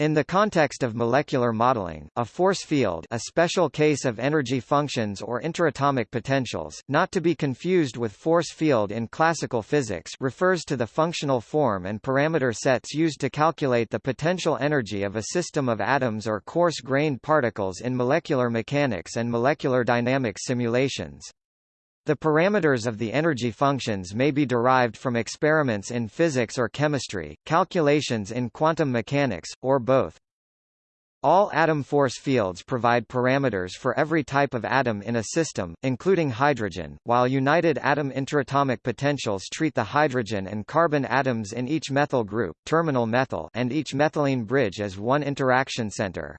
In the context of molecular modeling, a force field a special case of energy functions or interatomic potentials, not to be confused with force field in classical physics refers to the functional form and parameter sets used to calculate the potential energy of a system of atoms or coarse-grained particles in molecular mechanics and molecular dynamics simulations. The parameters of the energy functions may be derived from experiments in physics or chemistry, calculations in quantum mechanics, or both. All atom force fields provide parameters for every type of atom in a system, including hydrogen, while united atom interatomic potentials treat the hydrogen and carbon atoms in each methyl group terminal methyl and each methylene bridge as one interaction center.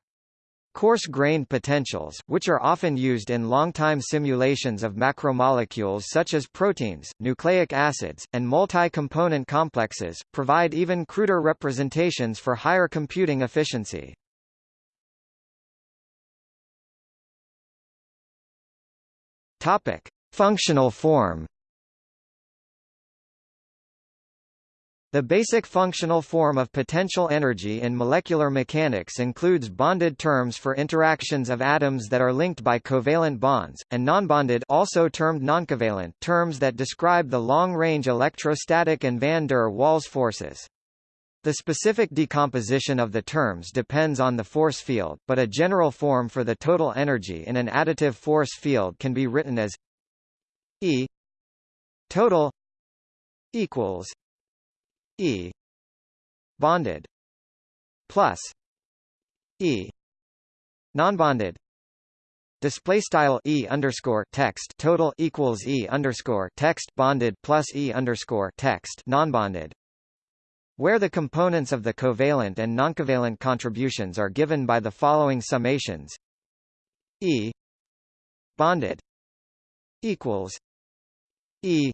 Coarse-grained potentials, which are often used in long-time simulations of macromolecules such as proteins, nucleic acids, and multi-component complexes, provide even cruder representations for higher computing efficiency. Functional form The basic functional form of potential energy in molecular mechanics includes bonded terms for interactions of atoms that are linked by covalent bonds, and nonbonded also termed noncovalent terms that describe the long-range electrostatic and van der Waals forces. The specific decomposition of the terms depends on the force field, but a general form for the total energy in an additive force field can be written as E total equals E. Bonded. Plus. E. Nonbonded. Display style E underscore text total equals E underscore text bonded plus E underscore text nonbonded. Where the components of the covalent and noncovalent contributions are given by the following summations. E. Bonded. Equals. E.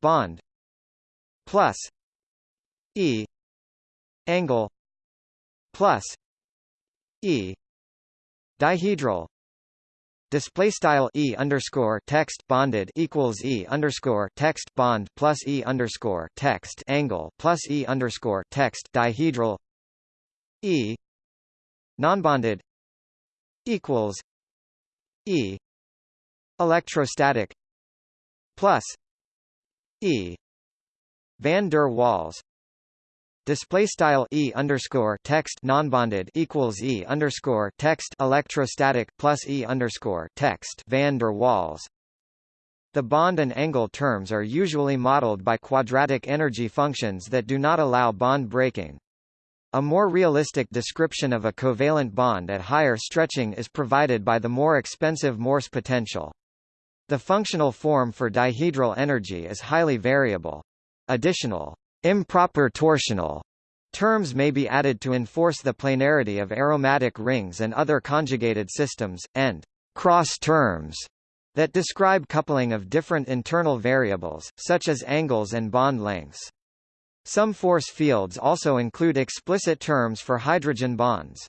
Bond. Plus E angle plus E dihedral. Display style E underscore text bonded equals E underscore text bond plus E underscore text angle plus E underscore text dihedral. E nonbonded equals E electrostatic plus E van der Waals display style e underscore text nonbonded equals e underscore text electrostatic plus e underscore text van der Waals. The bond and angle terms are usually modeled by quadratic energy functions that do not allow bond breaking. A more realistic description of a covalent bond at higher stretching is provided by the more expensive Morse potential. The functional form for dihedral energy is highly variable. Additional Improper torsional terms may be added to enforce the planarity of aromatic rings and other conjugated systems, and cross terms that describe coupling of different internal variables, such as angles and bond lengths. Some force fields also include explicit terms for hydrogen bonds.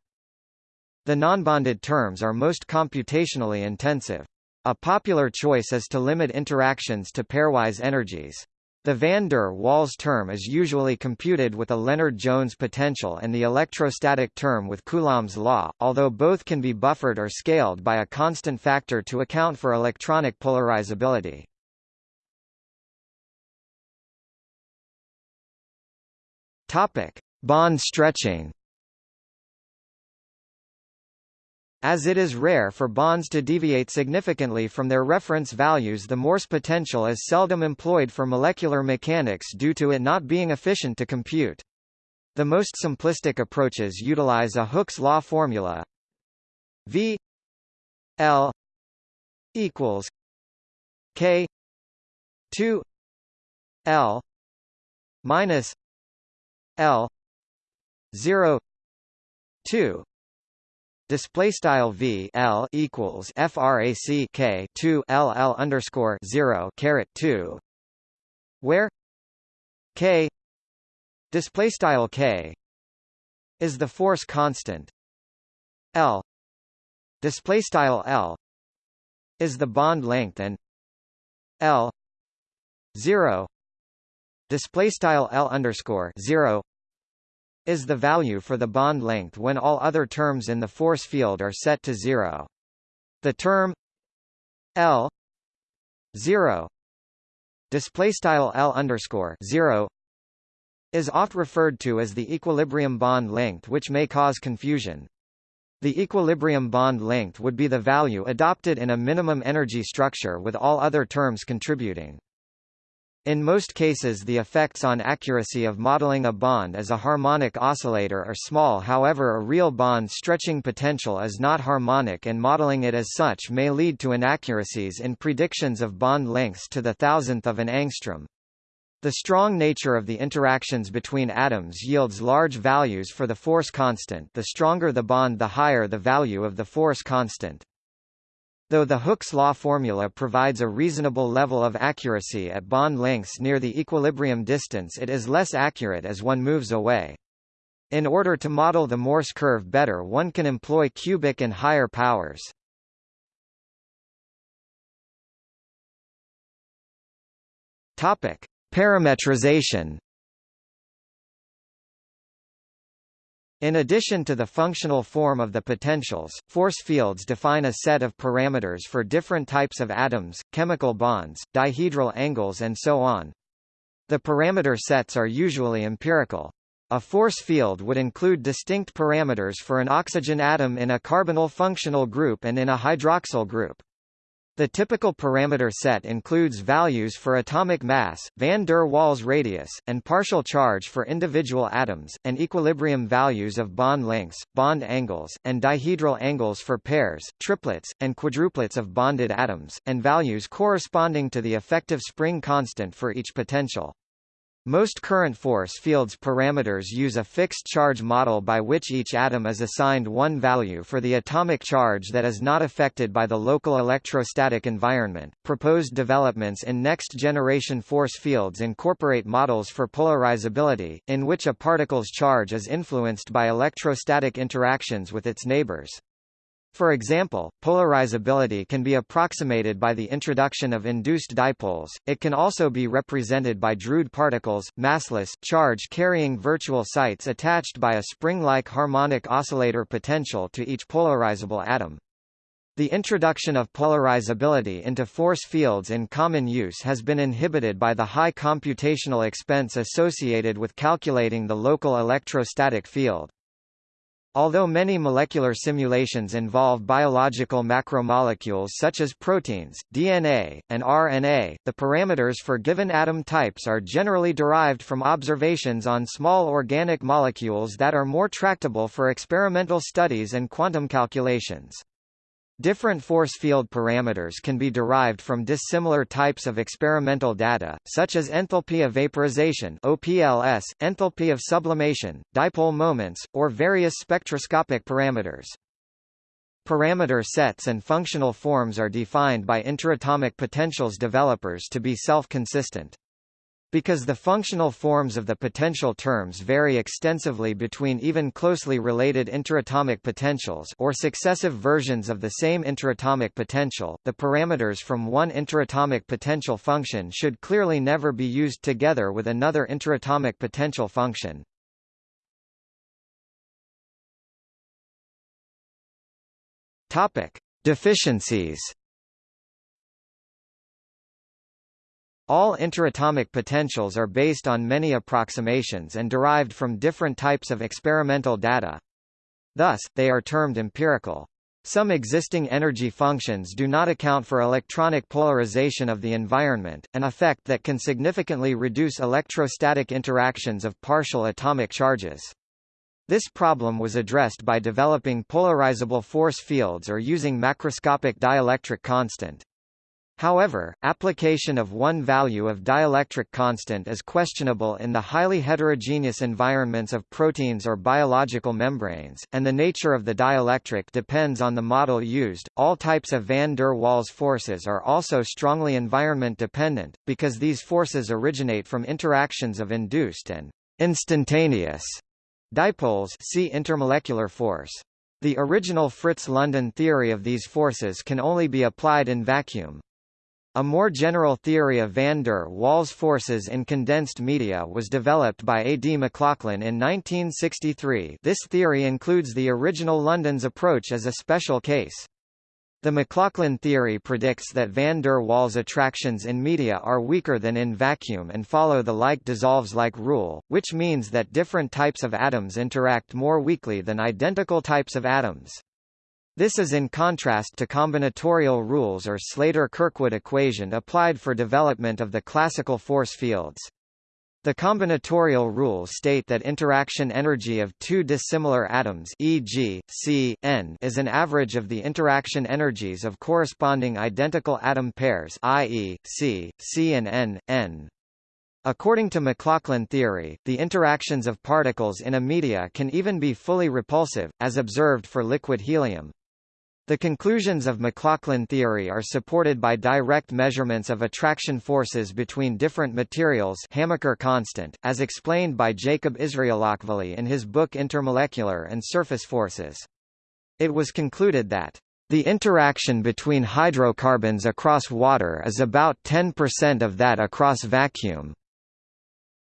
The nonbonded terms are most computationally intensive. A popular choice is to limit interactions to pairwise energies. The van der Waals term is usually computed with a Lennard-Jones potential and the electrostatic term with Coulomb's law, although both can be buffered or scaled by a constant factor to account for electronic polarizability. Bond stretching. As it is rare for bonds to deviate significantly from their reference values the Morse potential is seldom employed for molecular mechanics due to it not being efficient to compute. The most simplistic approaches utilize a Hooke's law formula V L equals K 2 L minus L 0 2 display style v l equals frac k 2 l l underscore 0 caret 2 where k display style k is the force constant. L display style l is the bond length and l 0 display style l underscore 0 is the value for the bond length when all other terms in the force field are set to zero. The term L zero display style L underscore zero is oft referred to as the equilibrium bond length which may cause confusion. The equilibrium bond length would be the value adopted in a minimum energy structure with all other terms contributing. In most cases the effects on accuracy of modeling a bond as a harmonic oscillator are small however a real bond stretching potential is not harmonic and modeling it as such may lead to inaccuracies in predictions of bond lengths to the thousandth of an angstrom. The strong nature of the interactions between atoms yields large values for the force constant the stronger the bond the higher the value of the force constant. Though the Hooke's law formula provides a reasonable level of accuracy at bond lengths near the equilibrium distance it is less accurate as one moves away. In order to model the Morse curve better one can employ cubic and higher powers. Parametrization In addition to the functional form of the potentials, force fields define a set of parameters for different types of atoms, chemical bonds, dihedral angles and so on. The parameter sets are usually empirical. A force field would include distinct parameters for an oxygen atom in a carbonyl functional group and in a hydroxyl group. The typical parameter set includes values for atomic mass, van der Waals radius, and partial charge for individual atoms, and equilibrium values of bond lengths, bond angles, and dihedral angles for pairs, triplets, and quadruplets of bonded atoms, and values corresponding to the effective spring constant for each potential. Most current force fields parameters use a fixed charge model by which each atom is assigned one value for the atomic charge that is not affected by the local electrostatic environment. Proposed developments in next generation force fields incorporate models for polarizability, in which a particle's charge is influenced by electrostatic interactions with its neighbors. For example, polarizability can be approximated by the introduction of induced dipoles, it can also be represented by Drude particles, massless, charge-carrying virtual sites attached by a spring-like harmonic oscillator potential to each polarizable atom. The introduction of polarizability into force fields in common use has been inhibited by the high computational expense associated with calculating the local electrostatic field. Although many molecular simulations involve biological macromolecules such as proteins, DNA, and RNA, the parameters for given atom types are generally derived from observations on small organic molecules that are more tractable for experimental studies and quantum calculations. Different force field parameters can be derived from dissimilar types of experimental data, such as enthalpy of vaporization OPLS, enthalpy of sublimation, dipole moments, or various spectroscopic parameters. Parameter sets and functional forms are defined by interatomic potentials developers to be self-consistent. Because the functional forms of the potential terms vary extensively between even closely related interatomic potentials or successive versions of the same interatomic potential, the parameters from one interatomic potential function should clearly never be used together with another interatomic potential function. Topic: Deficiencies All interatomic potentials are based on many approximations and derived from different types of experimental data. Thus, they are termed empirical. Some existing energy functions do not account for electronic polarization of the environment, an effect that can significantly reduce electrostatic interactions of partial atomic charges. This problem was addressed by developing polarizable force fields or using macroscopic dielectric constant. However, application of one value of dielectric constant is questionable in the highly heterogeneous environments of proteins or biological membranes, and the nature of the dielectric depends on the model used. All types of van der Waals forces are also strongly environment dependent, because these forces originate from interactions of induced and instantaneous dipoles see intermolecular force. The original Fritz London theory of these forces can only be applied in vacuum. A more general theory of van der Waals forces in condensed media was developed by A. D. McLachlan in 1963 this theory includes the original London's approach as a special case. The McLachlan theory predicts that van der Waals attractions in media are weaker than in vacuum and follow the like dissolves like rule, which means that different types of atoms interact more weakly than identical types of atoms. This is in contrast to combinatorial rules or Slater-Kirkwood equation applied for development of the classical force fields. The combinatorial rules state that interaction energy of two dissimilar atoms e.g., C, N is an average of the interaction energies of corresponding identical atom pairs i.e., C, C and N, N. According to McLachlan theory, the interactions of particles in a media can even be fully repulsive, as observed for liquid helium. The conclusions of McLachlan theory are supported by direct measurements of attraction forces between different materials Hamaker constant, as explained by Jacob Israelachvili in his book Intermolecular and Surface Forces. It was concluded that the interaction between hydrocarbons across water is about 10% of that across vacuum.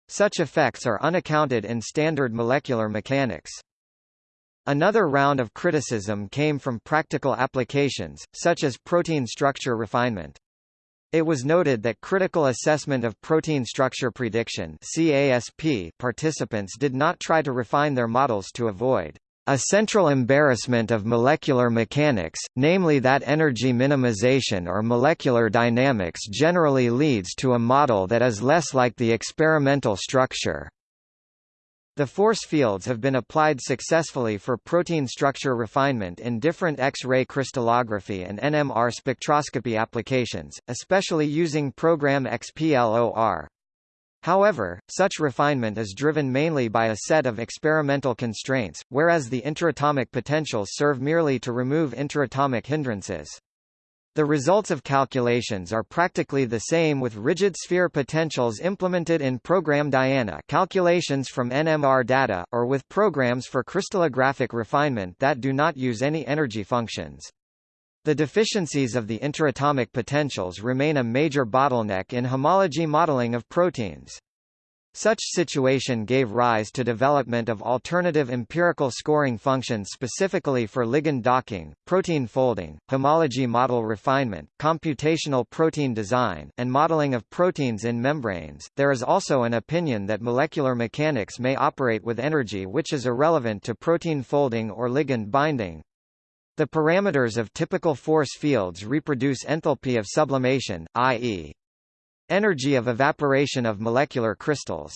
Such effects are unaccounted in standard molecular mechanics. Another round of criticism came from practical applications, such as protein structure refinement. It was noted that critical assessment of protein structure prediction CASP participants did not try to refine their models to avoid a central embarrassment of molecular mechanics, namely that energy minimization or molecular dynamics generally leads to a model that is less like the experimental structure. The force fields have been applied successfully for protein structure refinement in different X-ray crystallography and NMR spectroscopy applications, especially using program XPLOR. However, such refinement is driven mainly by a set of experimental constraints, whereas the interatomic potentials serve merely to remove interatomic hindrances. The results of calculations are practically the same with rigid sphere potentials implemented in program Diana calculations from NMR data, or with programs for crystallographic refinement that do not use any energy functions. The deficiencies of the interatomic potentials remain a major bottleneck in homology modeling of proteins. Such situation gave rise to development of alternative empirical scoring functions specifically for ligand docking, protein folding, homology model refinement, computational protein design, and modeling of proteins in membranes. There is also an opinion that molecular mechanics may operate with energy which is irrelevant to protein folding or ligand binding. The parameters of typical force fields reproduce enthalpy of sublimation, i.e. Energy of evaporation of molecular crystals.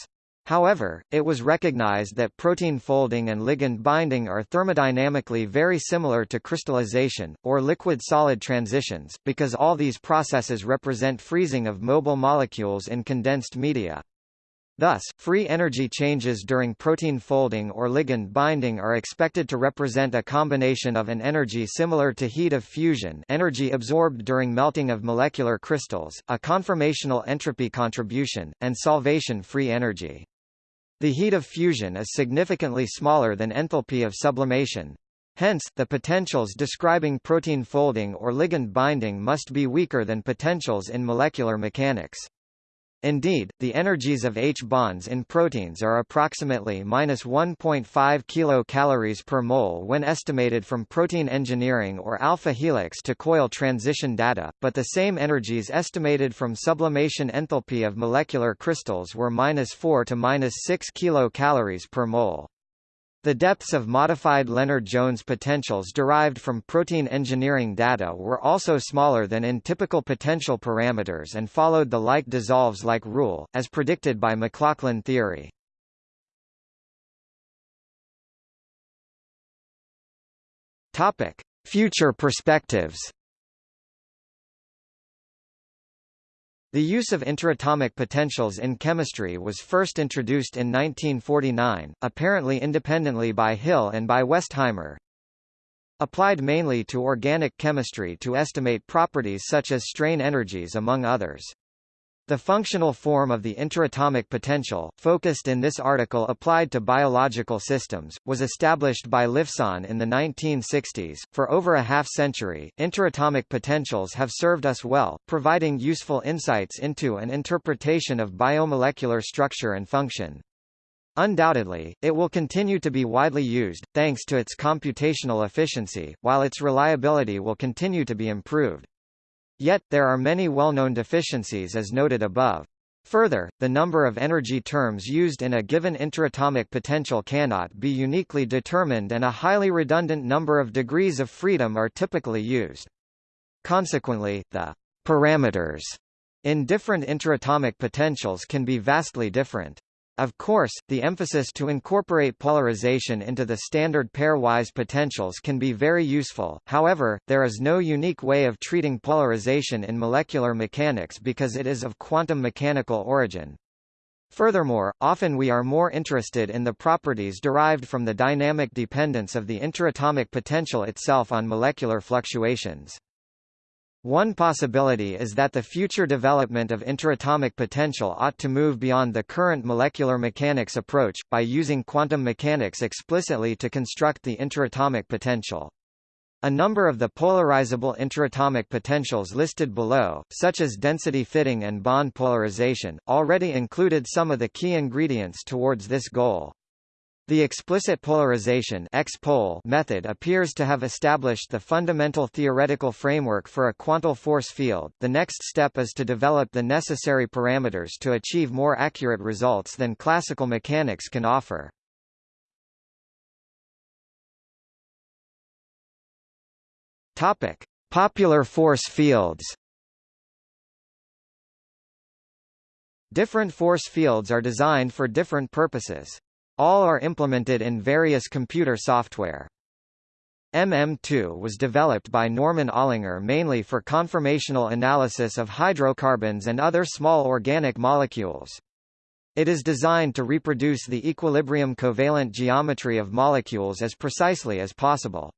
However, it was recognized that protein folding and ligand binding are thermodynamically very similar to crystallization, or liquid-solid transitions, because all these processes represent freezing of mobile molecules in condensed media. Thus, free energy changes during protein folding or ligand binding are expected to represent a combination of an energy similar to heat of fusion energy absorbed during melting of molecular crystals, a conformational entropy contribution, and solvation free energy. The heat of fusion is significantly smaller than enthalpy of sublimation. Hence, the potentials describing protein folding or ligand binding must be weaker than potentials in molecular mechanics. Indeed, the energies of H bonds in proteins are approximately minus 1.5 kilocalories per mole when estimated from protein engineering or alpha helix to coil transition data, but the same energies estimated from sublimation enthalpy of molecular crystals were minus 4 to minus 6 kilocalories per mole. The depths of modified Lennard-Jones potentials derived from protein engineering data were also smaller than in typical potential parameters and followed the like dissolves like rule, as predicted by McLachlan theory. Future perspectives. The use of interatomic potentials in chemistry was first introduced in 1949, apparently independently by Hill and by Westheimer. Applied mainly to organic chemistry to estimate properties such as strain energies among others. The functional form of the interatomic potential, focused in this article applied to biological systems, was established by Lifson in the 1960s. For over a half century, interatomic potentials have served us well, providing useful insights into an interpretation of biomolecular structure and function. Undoubtedly, it will continue to be widely used, thanks to its computational efficiency, while its reliability will continue to be improved. Yet, there are many well-known deficiencies as noted above. Further, the number of energy terms used in a given interatomic potential cannot be uniquely determined and a highly redundant number of degrees of freedom are typically used. Consequently, the parameters in different interatomic potentials can be vastly different. Of course, the emphasis to incorporate polarization into the standard pairwise potentials can be very useful, however, there is no unique way of treating polarization in molecular mechanics because it is of quantum mechanical origin. Furthermore, often we are more interested in the properties derived from the dynamic dependence of the interatomic potential itself on molecular fluctuations. One possibility is that the future development of interatomic potential ought to move beyond the current molecular mechanics approach, by using quantum mechanics explicitly to construct the interatomic potential. A number of the polarizable interatomic potentials listed below, such as density fitting and bond polarization, already included some of the key ingredients towards this goal. The explicit polarization method appears to have established the fundamental theoretical framework for a quantal force field. The next step is to develop the necessary parameters to achieve more accurate results than classical mechanics can offer. Topic: Popular force fields. Different force fields are designed for different purposes. All are implemented in various computer software. MM2 was developed by Norman Allinger mainly for conformational analysis of hydrocarbons and other small organic molecules. It is designed to reproduce the equilibrium covalent geometry of molecules as precisely as possible.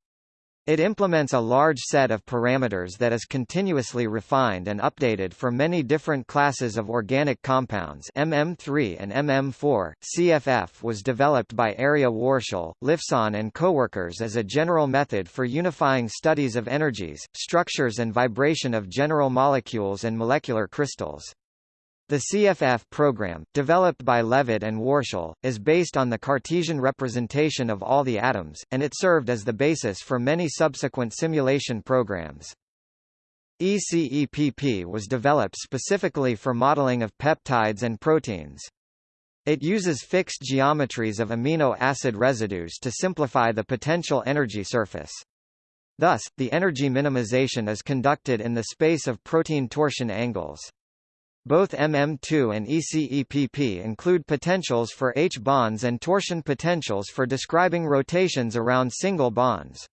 It implements a large set of parameters that is continuously refined and updated for many different classes of organic compounds MM3 and MM4. CFF was developed by Arieh Warshel, Lifson and coworkers as a general method for unifying studies of energies, structures and vibration of general molecules and molecular crystals. The CFF program, developed by Levitt and Warshel, is based on the Cartesian representation of all the atoms, and it served as the basis for many subsequent simulation programs. ECEPP was developed specifically for modeling of peptides and proteins. It uses fixed geometries of amino acid residues to simplify the potential energy surface. Thus, the energy minimization is conducted in the space of protein torsion angles. Both MM2 and ECEPP include potentials for H-bonds and torsion potentials for describing rotations around single bonds.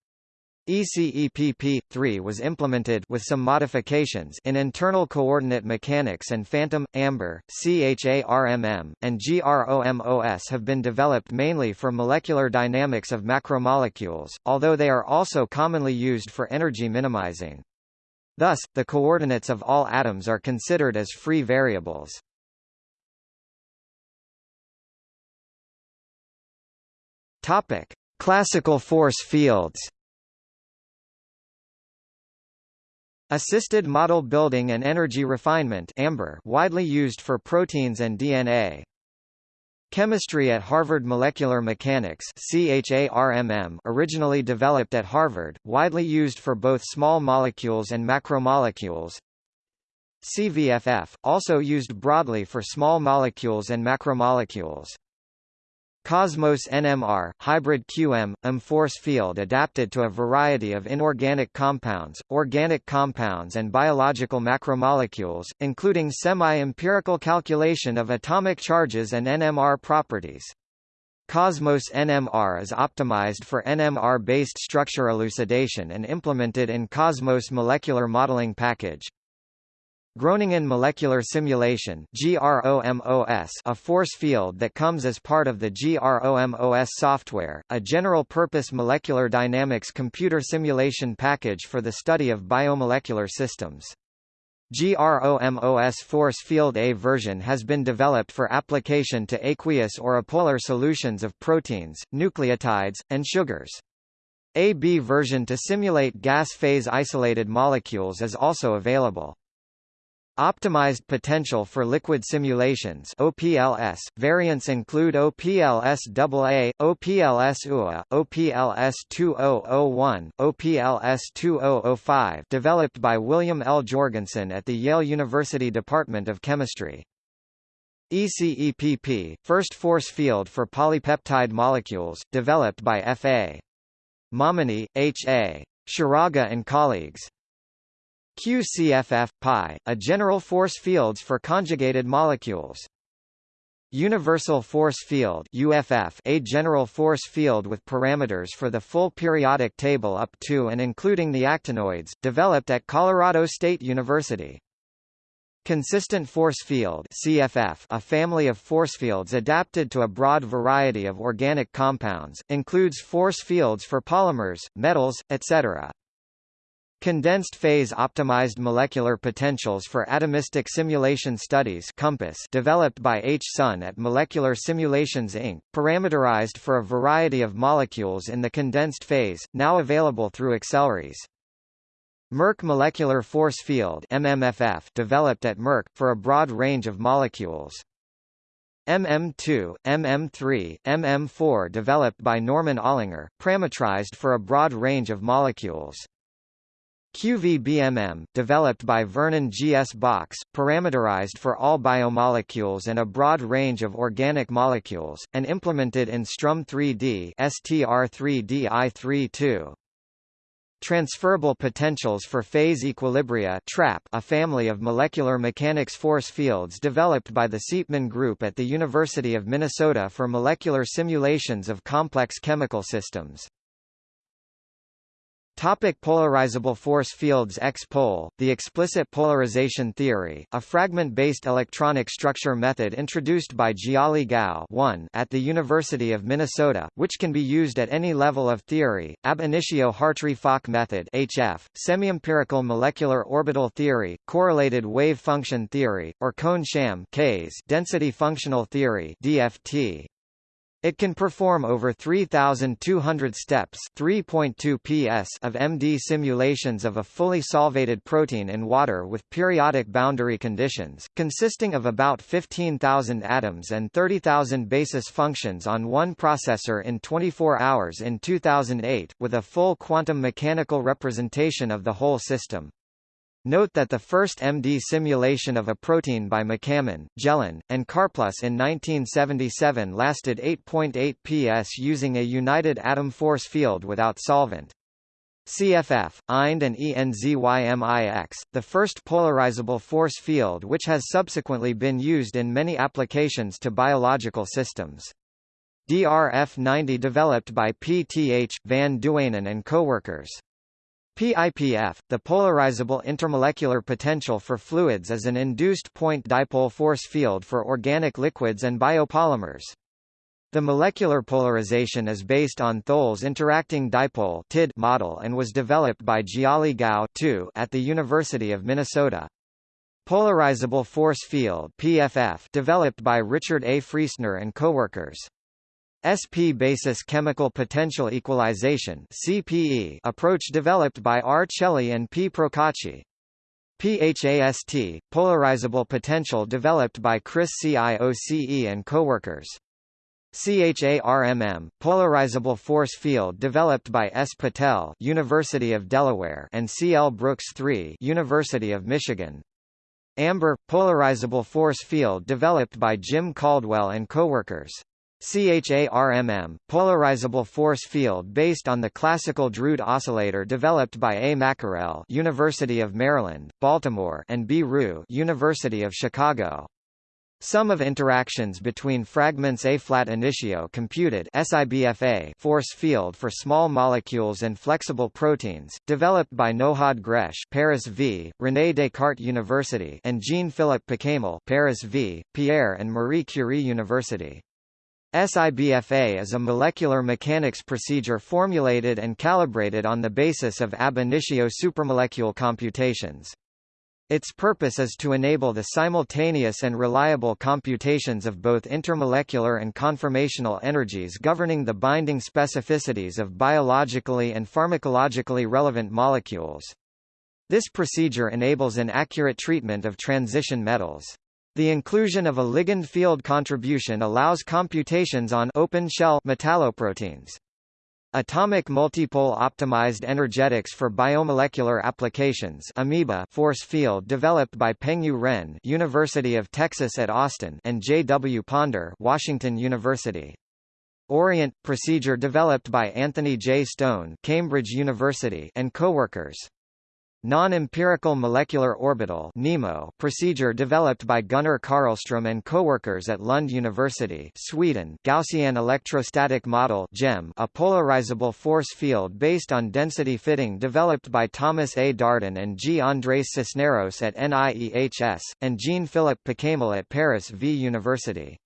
ECEPP-3 was implemented with some modifications in internal coordinate mechanics and Phantom, Amber, CHARMM, and GROMOS have been developed mainly for molecular dynamics of macromolecules, although they are also commonly used for energy minimizing. Thus, the coordinates of all atoms are considered as free variables. Topic: Classical force fields. Assisted model building and energy refinement AMBER widely used for proteins and DNA. Chemistry at Harvard Molecular Mechanics originally developed at Harvard, widely used for both small molecules and macromolecules. CVFF, also used broadly for small molecules and macromolecules. Cosmos NMR, hybrid QM, M force field adapted to a variety of inorganic compounds, organic compounds and biological macromolecules, including semi-empirical calculation of atomic charges and NMR properties. Cosmos NMR is optimized for NMR-based structure elucidation and implemented in Cosmos Molecular Modeling Package. Groningen Molecular Simulation a force field that comes as part of the GROMOS software, a general-purpose molecular dynamics computer simulation package for the study of biomolecular systems. GROMOS force field A version has been developed for application to aqueous or apolar solutions of proteins, nucleotides, and sugars. AB version to simulate gas phase isolated molecules is also available. Optimized potential for liquid simulations OPLS. Variants include OPLS AA, OPLS UA, OPLS 2001, OPLS 2005 developed by William L. Jorgensen at the Yale University Department of Chemistry. ECEPP, first force field for polypeptide molecules, developed by F.A. Momany, H.A. Scheraga and colleagues. QCFF pi, a general force fields for conjugated molecules. Universal force field UFF, a general force field with parameters for the full periodic table up to and including the actinoids, developed at Colorado State University. Consistent force field CFF, a family of force fields adapted to a broad variety of organic compounds, includes force fields for polymers, metals, etc. Condensed phase optimized molecular potentials for atomistic simulation studies COMPASS developed by H. Sun at Molecular Simulations Inc., parameterized for a variety of molecules in the condensed phase, now available through Accelrys. Merck Molecular Force Field MMFF developed at Merck, for a broad range of molecules. MM2, MM3, MM4 developed by Norman Allinger, parametrized for a broad range of molecules. QVBMM, developed by Vernon G. S. Box, parameterized for all biomolecules and a broad range of organic molecules, and implemented in Strum 3D STR3D-I32. Transferable potentials for phase equilibria TRAP, a family of molecular mechanics force fields developed by the Siepmann Group at the University of Minnesota for molecular simulations of complex chemical systems. Topic polarizable force fields X-pol, the explicit polarization theory, a fragment-based electronic structure method introduced by Jiali Gao 1 at the University of Minnesota, which can be used at any level of theory, ab initio Hartree-Fock method HF, semi-empirical molecular orbital theory, correlated wave function theory, or Kohn-Sham density functional theory DFT. It can perform over 3,200 steps 3.2 ps of MD simulations of a fully solvated protein in water with periodic boundary conditions, consisting of about 15,000 atoms and 30,000 basis functions on one processor in 24 hours in 2008, with a full quantum mechanical representation of the whole system. Note that the first MD simulation of a protein by McCammon, Gelin, and Karplus in 1977 lasted 8.8 ps using a united atom force field without solvent. CFF, EIND and ENZYMIX, the first polarizable force field which has subsequently been used in many applications to biological systems. DRF-90 developed by PTH, Van Duijnen and coworkers. PIPF, the polarizable intermolecular potential for fluids is an induced point dipole force field for organic liquids and biopolymers. The molecular polarization is based on Thole's interacting dipole TID model and was developed by Jiali Gao at the University of Minnesota. Polarizable force field PFF developed by Richard A. Friesner and coworkers. SP basis chemical potential equalization CPE approach developed by R. Celli and P. Procacci. PHAST, polarizable potential developed by Chris Cioce and coworkers. CHARMM, polarizable force field developed by S. Patel University of Delaware and C. L. Brooks III University of Michigan. AMBER, polarizable force field developed by Jim Caldwell and coworkers. CHARMM, polarizable force field based on the classical Drude oscillator developed by A. MacKerell University of Maryland, Baltimore and B. Roux University of Chicago. Sum of interactions between fragments A flat initio computed SIBFA force field for small molecules and flexible proteins, developed by Nohad Gresh Paris v. René Descartes University and Jean-Philippe Piquemal Paris v. Pierre and Marie Curie University. SIBFA is a molecular mechanics procedure formulated and calibrated on the basis of ab initio supramolecule computations. Its purpose is to enable the simultaneous and reliable computations of both intermolecular and conformational energies governing the binding specificities of biologically and pharmacologically relevant molecules. This procedure enables an accurate treatment of transition metals. The inclusion of a ligand field contribution allows computations on open shell metalloproteins. Atomic multipole optimized energetics for biomolecular applications amoeba force field developed by Pengyu Ren University of Texas at Austin and J. W. Ponder Washington University. Orient – procedure developed by Anthony J. Stone Cambridge University and coworkers. Non-empirical molecular orbital (NEMO) procedure developed by Gunnar Karlström and coworkers at Lund University, Sweden. Gaussian electrostatic model (GEM), a polarizable force field based on density fitting developed by Thomas A. Darden and G. Andrés Cisneros at NIEHS and Jean-Philippe Piquemal at Paris V University.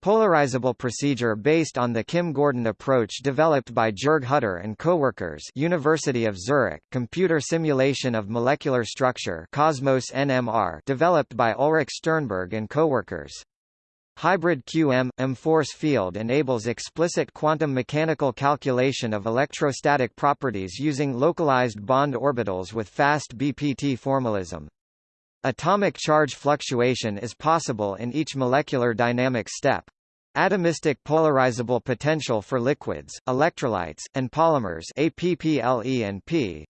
Polarizable procedure based on the Kim-Gordon approach developed by Jörg Hutter and coworkers University of Zurich, computer simulation of molecular structure Cosmos NMR developed by Ulrich Sternberg and coworkers. Hybrid QM-M force field enables explicit quantum mechanical calculation of electrostatic properties using localized bond orbitals with fast BPT formalism. Atomic charge fluctuation is possible in each molecular dynamic step. Atomistic polarizable potential for liquids, electrolytes, and polymers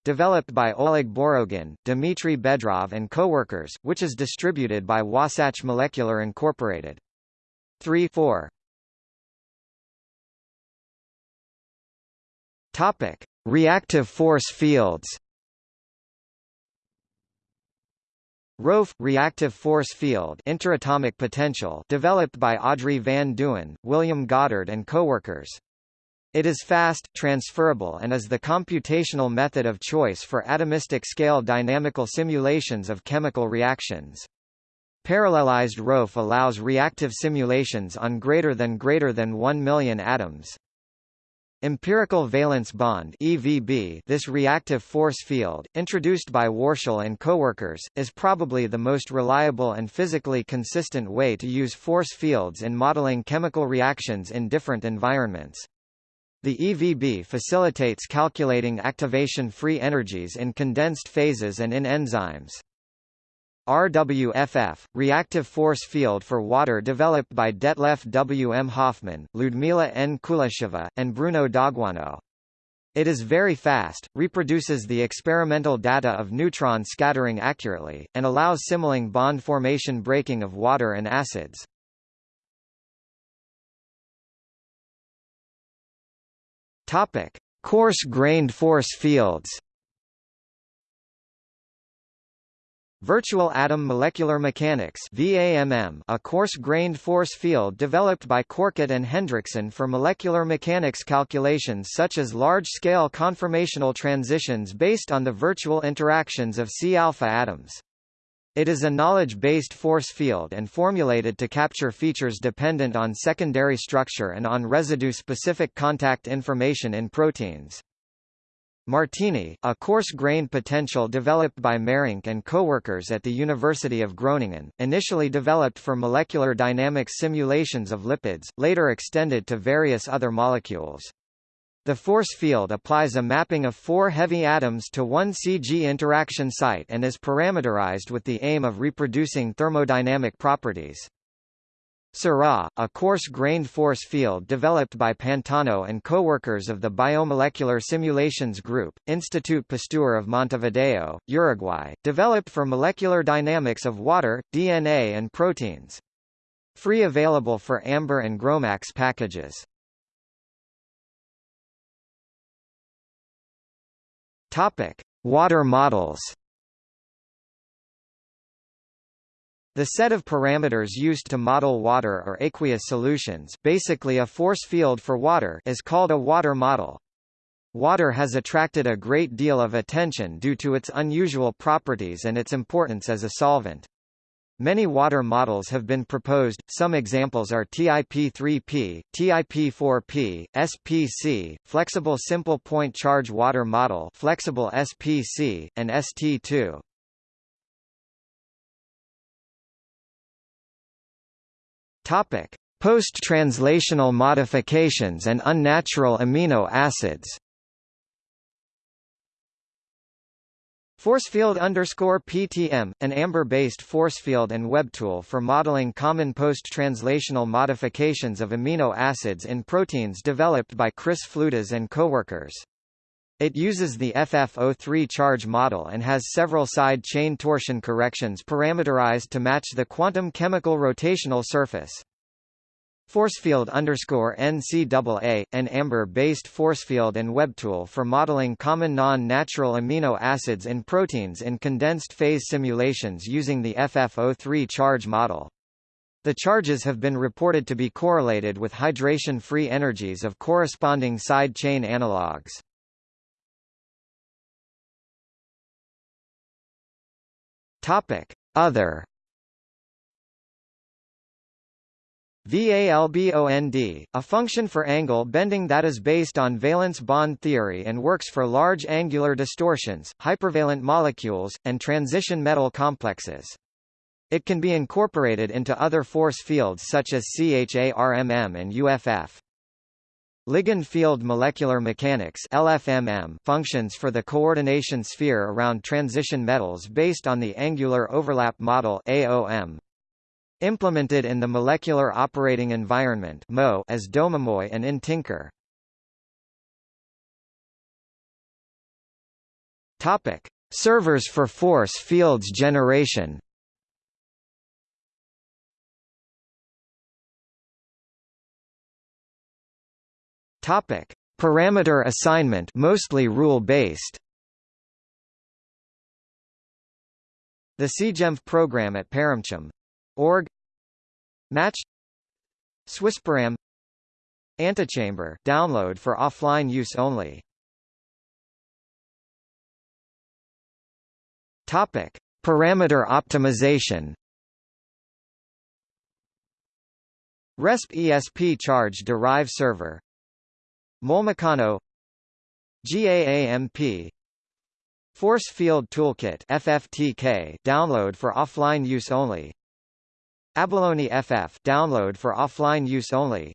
developed by Oleg Borodin, Dmitry Bedrov and coworkers, which is distributed by Wasatch Molecular Incorporated. 3-4 Topic: Reactive force fields. ROFE reactive force field interatomic potential developed by Adri van Duin, William Goddard and coworkers. It is fast, transferable and is the computational method of choice for atomistic scale dynamical simulations of chemical reactions. Parallelized ROFE allows reactive simulations on greater than greater than 1 million atoms. Empirical valence bond EVB this reactive force field, introduced by Warshel and coworkers, is probably the most reliable and physically consistent way to use force fields in modeling chemical reactions in different environments. The EVB facilitates calculating activation-free energies in condensed phases and in enzymes. RWFF, reactive force field for water developed by Detlef W. M. Hofmann, Ludmila N. Kuleshova, and Bruno D'Aguanno. It is very fast, reproduces the experimental data of neutron scattering accurately, and allows simulating bond formation breaking of water and acids. Coarse-grained force fields. Virtual atom molecular mechanics VAMM, a coarse-grained force field developed by Korkut and Hendrickson for molecular mechanics calculations such as large-scale conformational transitions based on the virtual interactions of C-alpha atoms. It is a knowledge-based force field and formulated to capture features dependent on secondary structure and on residue-specific contact information in proteins. Martini, a coarse-grained potential developed by Marrink and coworkers at the University of Groningen, initially developed for molecular dynamics simulations of lipids, later extended to various other molecules. The force field applies a mapping of four heavy atoms to one CG interaction site and is parameterized with the aim of reproducing thermodynamic properties. Seurat, a coarse-grained force field developed by Pantano and co-workers of the Biomolecular Simulations Group, Institute Pasteur of Montevideo, Uruguay, developed for molecular dynamics of water, DNA and proteins. Free available for Amber and GROMACS packages. Topic: Water models. The set of parameters used to model water or aqueous solutions basically a force field for water is called a water model. Water has attracted a great deal of attention due to its unusual properties and its importance as a solvent. Many water models have been proposed, some examples are TIP3P, TIP4P, SPC, Flexible Simple Point Charge Water Model Flexible SPC, and ST2. Topic: Post-translational modifications and unnatural amino acids. Forcefield underscore PTM, an AMBER-based forcefield and web tool for modeling common post-translational modifications of amino acids in proteins developed by Chris Floudas and coworkers. It uses the FF03 charge model and has several side chain torsion corrections parameterized to match the quantum chemical rotational surface. Forcefield underscore NCAA, an AMBER-based forcefield and web tool for modeling common non-natural amino acids in proteins in condensed phase simulations using the FF03 charge model. The charges have been reported to be correlated with hydration-free energies of corresponding side chain analogues. Topic: Other VALBOND, a function for angle bending that is based on valence bond theory and works for large angular distortions, hypervalent molecules, and transition metal complexes. It can be incorporated into other force fields such as CHARMM and UFF. Ligand field molecular mechanics LFMM functions for the coordination sphere around transition metals based on the angular overlap model AOM. Implemented in the Molecular Operating Environment (MO) as DommiMOE and in Tinker. Topic: Servers for force fields generation. Topic: Parameter assignment, mostly rule-based. The CGenFF program at ParamChem org. Match. Swissparam Antechamber download for offline use only. Topic. Parameter optimization. RESP ESP charge derive server Molmecano GAAMP Force Field Toolkit FFTK download for offline use only. Abalone FF download for offline use only.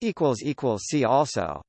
Equals equals see also